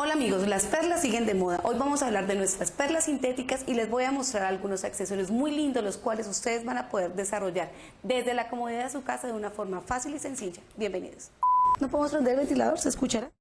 Hola amigos, las perlas siguen de moda. Hoy vamos a hablar de nuestras perlas sintéticas y les voy a mostrar algunos accesorios muy lindos los cuales ustedes van a poder desarrollar desde la comodidad de su casa de una forma fácil y sencilla. Bienvenidos. ¿No podemos prender el ventilador? ¿Se escuchará?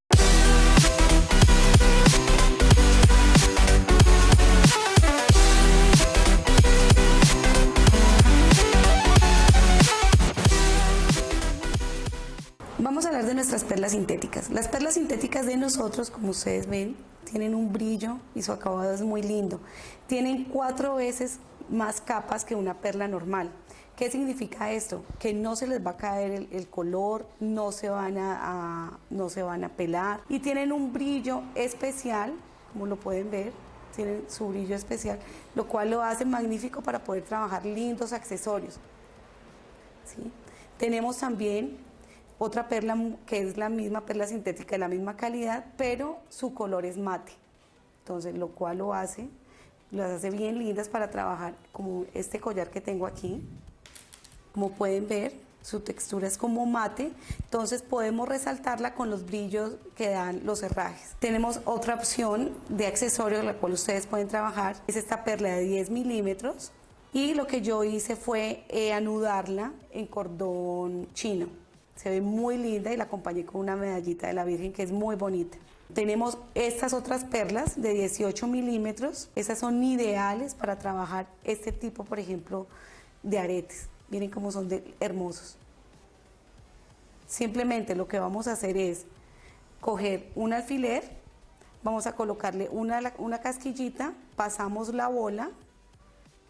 Perlas sintéticas. Las perlas sintéticas de nosotros, como ustedes ven, tienen un brillo y su acabado es muy lindo. Tienen cuatro veces más capas que una perla normal. ¿Qué significa esto? Que no se les va a caer el, color, no se, van a, no se van a pelar y tienen un brillo especial, como lo pueden ver, tienen su brillo especial, lo cual lo hace magnífico para poder trabajar lindos accesorios. ¿Sí? Tenemos también otra perla que es la misma perla sintética de la misma calidad, pero su color es mate. Entonces, lo cual lo hace, las hace bien lindas para trabajar, como este collar que tengo aquí. Como pueden ver, su textura es como mate, entonces podemos resaltarla con los brillos que dan los herrajes. Tenemos otra opción de accesorio, la cual ustedes pueden trabajar, es esta perla de 10 milímetros, y lo que yo hice fue eh, anudarla en cordón chino. Se ve muy linda y la acompañé con una medallita de la Virgen que es muy bonita. Tenemos estas otras perlas de 18 milímetros. Esas son ideales para trabajar este tipo, por ejemplo, de aretes. Miren cómo son de hermosos. Simplemente lo que vamos a hacer es coger un alfiler, vamos a colocarle una, una casquillita, pasamos la bola,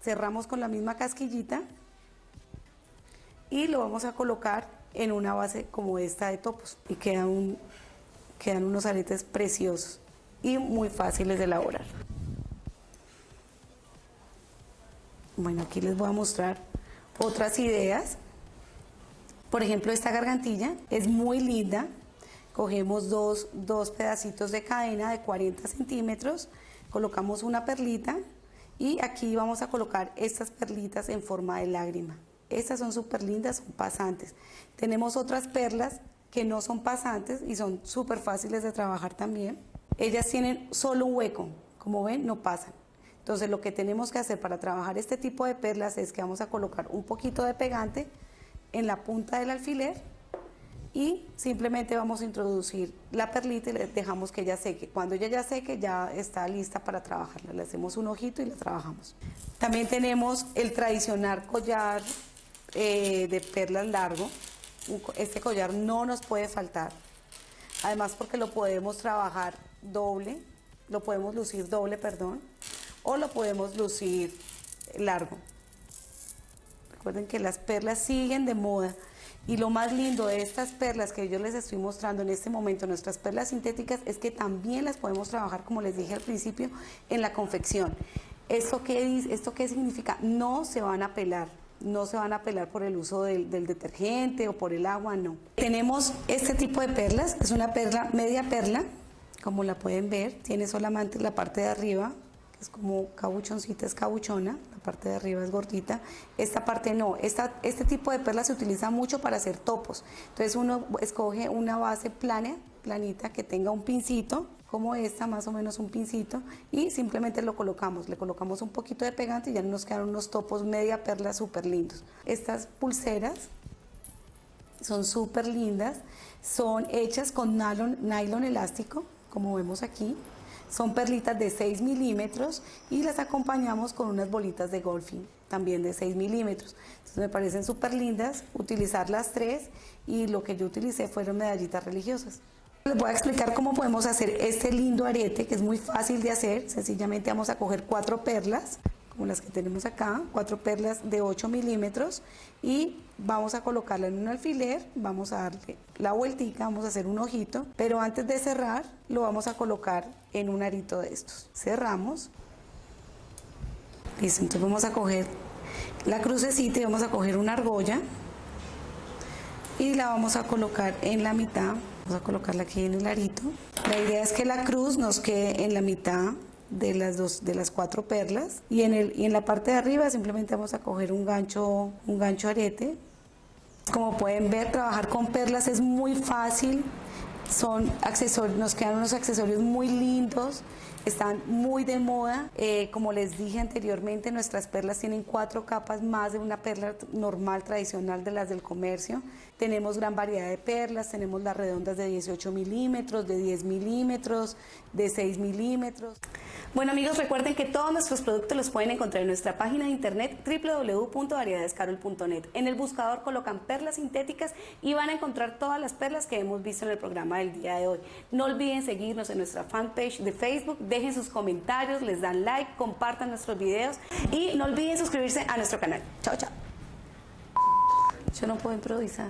cerramos con la misma casquillita y lo vamos a colocar en una base como esta de topos y quedan, quedan unos aretes preciosos y muy fáciles de elaborar. Bueno, aquí les voy a mostrar otras ideas. Por ejemplo, esta gargantilla es muy linda. Cogemos dos, dos pedacitos de cadena de 40 centímetros, colocamos una perlita y aquí vamos a colocar estas perlitas en forma de lágrima. Estas son súper lindas, son pasantes. Tenemos otras perlas que no son pasantes y son súper fáciles de trabajar también. Ellas tienen solo un hueco, como ven, no pasan. Entonces lo que tenemos que hacer para trabajar este tipo de perlas es que vamos a colocar un poquito de pegante en la punta del alfiler y simplemente vamos a introducir la perlita y le dejamos que ella seque. Cuando ella ya seque ya está lista para trabajarla. Le hacemos un ojito y la trabajamos. También tenemos el tradicional collar eh, de perlas largo. Este collar no nos puede faltar. Además porque lo podemos trabajar doble, lo podemos lucir doble, perdón, o lo podemos lucir largo. Recuerden que las perlas siguen de moda. Y lo más lindo de estas perlas que yo les estoy mostrando en este momento, nuestras perlas sintéticas, es que también las podemos trabajar, como les dije al principio, en la confección. ¿Esto qué, esto qué significa? No se van a pelar no se van a pelar por el uso del, detergente o por el agua, no. Tenemos este tipo de perlas, es una perla, media perla, como la pueden ver, tiene solamente la parte de arriba, que es como cabuchoncita, es cabuchona, la parte de arriba es gordita, esta parte no, esta, este tipo de perla se utiliza mucho para hacer topos, entonces uno escoge una base plana, planita, que tenga un pincito, como esta, más o menos un pincito, y simplemente lo colocamos. Le colocamos un poquito de pegante y ya nos quedan unos topos media perla súper lindos. Estas pulseras son súper lindas, son hechas con nylon, nylon elástico, como vemos aquí. Son perlitas de 6 milímetros y las acompañamos con unas bolitas de golfing, también de 6 milímetros. Entonces me parecen súper lindas utilizar las tres y lo que yo utilicé fueron medallitas religiosas. Les voy a explicar cómo podemos hacer este lindo arete que es muy fácil de hacer. Sencillamente vamos a coger cuatro perlas, como las que tenemos acá, cuatro perlas de 8 milímetros y vamos a colocarla en un alfiler, vamos a darle la vueltica, vamos a hacer un ojito, pero antes de cerrar lo vamos a colocar en un arito de estos. Cerramos. Listo, entonces vamos a coger la crucecita y vamos a coger una argolla y la vamos a colocar en la mitad Vamos a colocarla aquí en el arito. La idea es que la cruz nos quede en la mitad de las dos de las cuatro perlas. Y en el y en la parte de arriba simplemente vamos a coger un gancho un gancho arete. Como pueden ver trabajar con perlas es muy fácil son accesorios, nos quedan unos accesorios muy lindos, están muy de moda. Eh, como les dije anteriormente, nuestras perlas tienen cuatro capas más de una perla normal, tradicional de las del comercio. Tenemos gran variedad de perlas, tenemos las redondas de 18 milímetros, de 10 milímetros, de 6 milímetros. Bueno amigos, recuerden que todos nuestros productos los pueden encontrar en nuestra página de internet www.variedadescarol.net. En el buscador colocan perlas sintéticas y van a encontrar todas las perlas que hemos visto en el programa del día de hoy. No olviden seguirnos en nuestra fanpage de Facebook, dejen sus comentarios, les dan like, compartan nuestros videos y no olviden suscribirse a nuestro canal. Chao, chao. Yo no puedo improvisar.